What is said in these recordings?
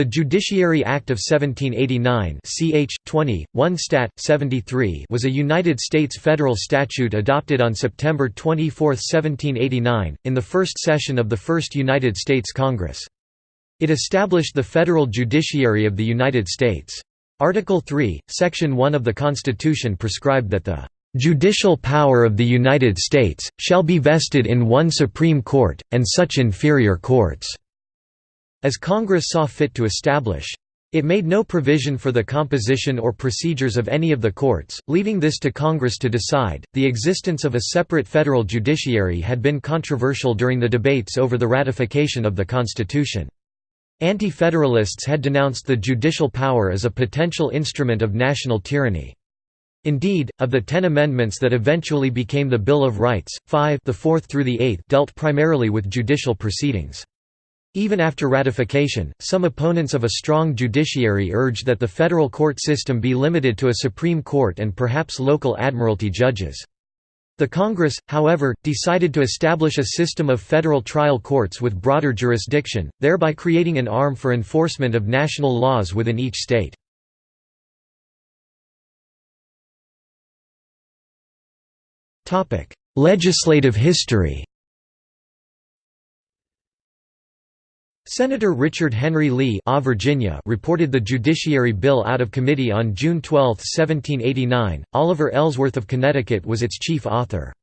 The Judiciary Act of 1789 ch. 20, 1 Stat. 73 was a United States federal statute adopted on September 24, 1789, in the first session of the First United States Congress. It established the federal judiciary of the United States. Article 3, Section 1 of the Constitution prescribed that the "...judicial power of the United States, shall be vested in one Supreme Court, and such inferior courts." As Congress saw fit to establish. It made no provision for the composition or procedures of any of the courts, leaving this to Congress to decide. The existence of a separate federal judiciary had been controversial during the debates over the ratification of the Constitution. Anti-federalists had denounced the judicial power as a potential instrument of national tyranny. Indeed, of the ten amendments that eventually became the Bill of Rights, five the fourth through the eighth dealt primarily with judicial proceedings. Even after ratification, some opponents of a strong judiciary urged that the federal court system be limited to a Supreme Court and perhaps local admiralty judges. The Congress, however, decided to establish a system of federal trial courts with broader jurisdiction, thereby creating an arm for enforcement of national laws within each state. Legislative history Senator Richard Henry Lee Virginia reported the Judiciary Bill out of committee on June 12, 1789. Oliver Ellsworth of Connecticut was its chief author.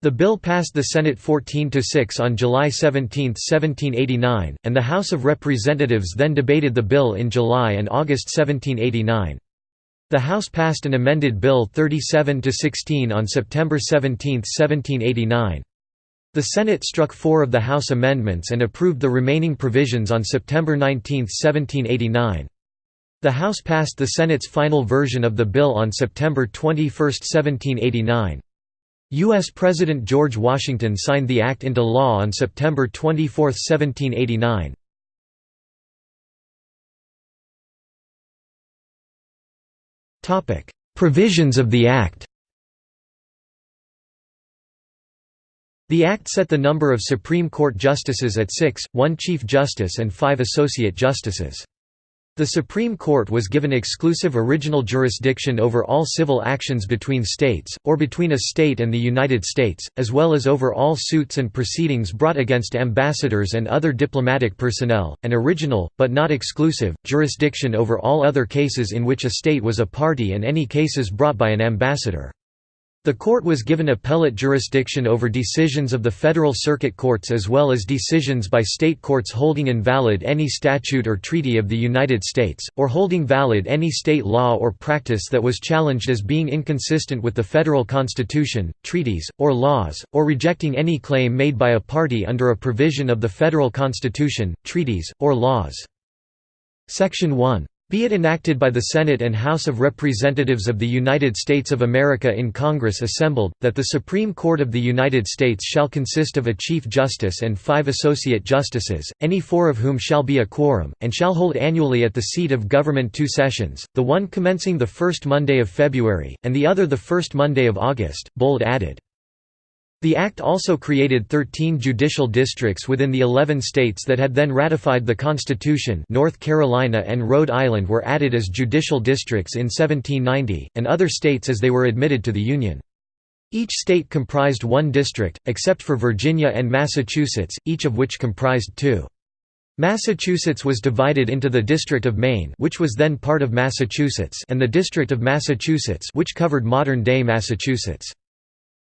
The bill passed the Senate 14 to 6 on July 17, 1789, and the House of Representatives then debated the bill in July and August 1789. The House passed an amended Bill 37 to 16 on September 17, 1789. The Senate struck four of the House amendments and approved the remaining provisions on September 19, 1789. The House passed the Senate's final version of the bill on September 21, 1789. U.S. President George Washington signed the act into law on September 24, 1789. Provisions of the Act The Act set the number of Supreme Court justices at six, one Chief Justice and five Associate Justices. The Supreme Court was given exclusive original jurisdiction over all civil actions between states, or between a state and the United States, as well as over all suits and proceedings brought against ambassadors and other diplomatic personnel, and original, but not exclusive, jurisdiction over all other cases in which a state was a party and any cases brought by an ambassador. The court was given appellate jurisdiction over decisions of the federal circuit courts as well as decisions by state courts holding invalid any statute or treaty of the United States, or holding valid any state law or practice that was challenged as being inconsistent with the federal constitution, treaties, or laws, or rejecting any claim made by a party under a provision of the federal constitution, treaties, or laws. Section 1 be it enacted by the Senate and House of Representatives of the United States of America in Congress assembled, that the Supreme Court of the United States shall consist of a Chief Justice and five Associate Justices, any four of whom shall be a quorum, and shall hold annually at the seat of government two sessions, the one commencing the first Monday of February, and the other the first Monday of August, bold added. The Act also created 13 judicial districts within the 11 states that had then ratified the Constitution North Carolina and Rhode Island were added as judicial districts in 1790, and other states as they were admitted to the Union. Each state comprised one district, except for Virginia and Massachusetts, each of which comprised two. Massachusetts was divided into the District of Maine which was then part of Massachusetts and the District of Massachusetts which covered modern-day Massachusetts.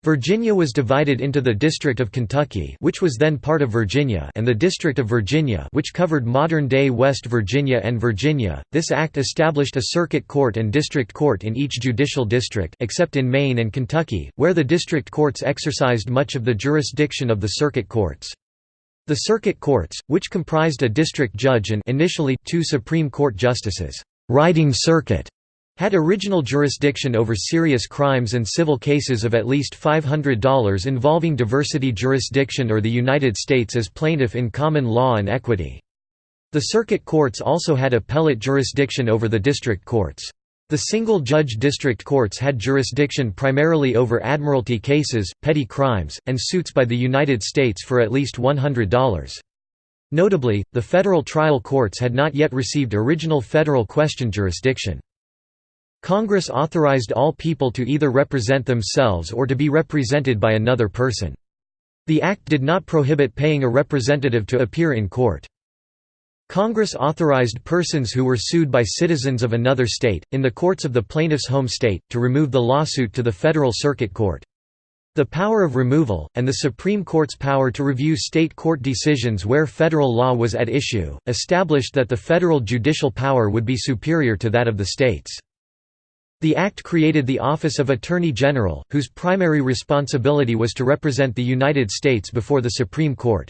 Virginia was divided into the District of Kentucky which was then part of Virginia and the District of Virginia which covered modern-day West Virginia and Virginia. This act established a circuit court and district court in each judicial district except in Maine and Kentucky, where the district courts exercised much of the jurisdiction of the circuit courts. The circuit courts, which comprised a district judge and initially two Supreme Court justices, riding circuit had original jurisdiction over serious crimes and civil cases of at least $500 involving diversity jurisdiction or the United States as plaintiff in common law and equity. The circuit courts also had appellate jurisdiction over the district courts. The single-judge district courts had jurisdiction primarily over admiralty cases, petty crimes, and suits by the United States for at least $100. Notably, the federal trial courts had not yet received original federal question jurisdiction. Congress authorized all people to either represent themselves or to be represented by another person. The act did not prohibit paying a representative to appear in court. Congress authorized persons who were sued by citizens of another state, in the courts of the plaintiff's home state, to remove the lawsuit to the Federal Circuit Court. The power of removal, and the Supreme Court's power to review state court decisions where federal law was at issue, established that the federal judicial power would be superior to that of the states. The Act created the Office of Attorney General, whose primary responsibility was to represent the United States before the Supreme Court.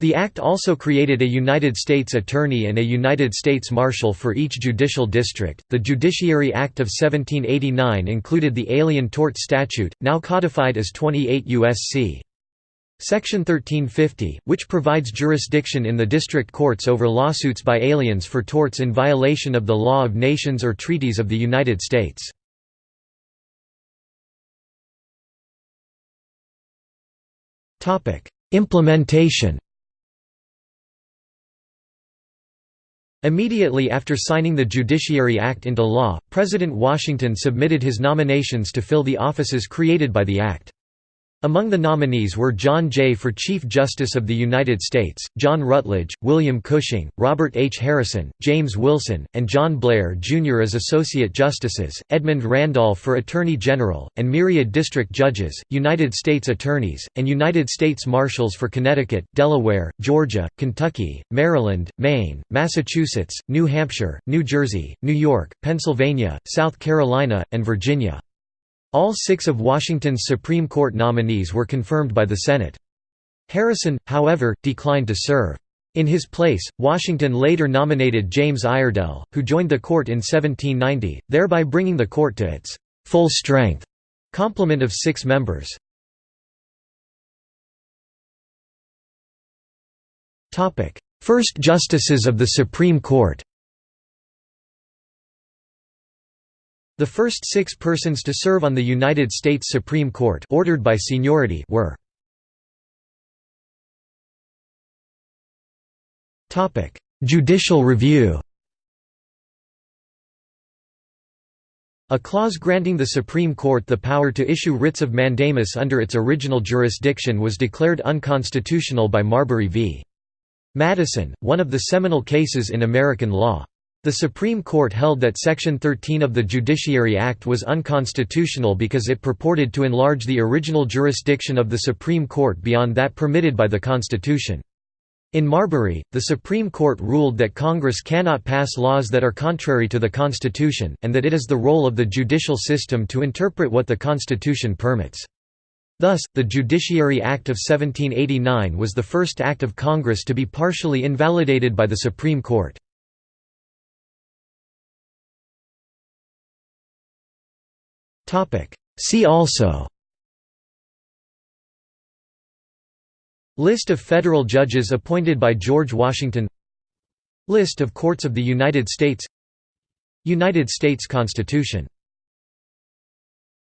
The Act also created a United States Attorney and a United States Marshal for each judicial district. The Judiciary Act of 1789 included the Alien Tort Statute, now codified as 28 U.S.C. Section 1350, which provides jurisdiction in the district courts over lawsuits by aliens for torts in violation of the law of nations or treaties of the United States. Implementation Immediately after signing the Judiciary Act into law, President Washington submitted his nominations to fill the offices created by the Act. Among the nominees were John Jay for Chief Justice of the United States, John Rutledge, William Cushing, Robert H. Harrison, James Wilson, and John Blair, Jr. as Associate Justices, Edmund Randolph for Attorney General, and myriad district judges, United States Attorneys, and United States Marshals for Connecticut, Delaware, Georgia, Kentucky, Maryland, Maine, Massachusetts, New Hampshire, New Jersey, New York, Pennsylvania, South Carolina, and Virginia. All six of Washington's Supreme Court nominees were confirmed by the Senate. Harrison, however, declined to serve. In his place, Washington later nominated James Iredell, who joined the court in 1790, thereby bringing the court to its full strength complement of six members. First Justices of the Supreme Court The first six persons to serve on the United States Supreme Court ordered by seniority were Judicial review A clause granting the Supreme Court the power to issue writs of mandamus under its original jurisdiction was declared unconstitutional by Marbury v. Madison, one of the seminal cases in American law. The Supreme Court held that Section 13 of the Judiciary Act was unconstitutional because it purported to enlarge the original jurisdiction of the Supreme Court beyond that permitted by the Constitution. In Marbury, the Supreme Court ruled that Congress cannot pass laws that are contrary to the Constitution, and that it is the role of the judicial system to interpret what the Constitution permits. Thus, the Judiciary Act of 1789 was the first act of Congress to be partially invalidated by the Supreme Court. See also. List of federal judges appointed by George Washington. List of courts of the United States. United States Constitution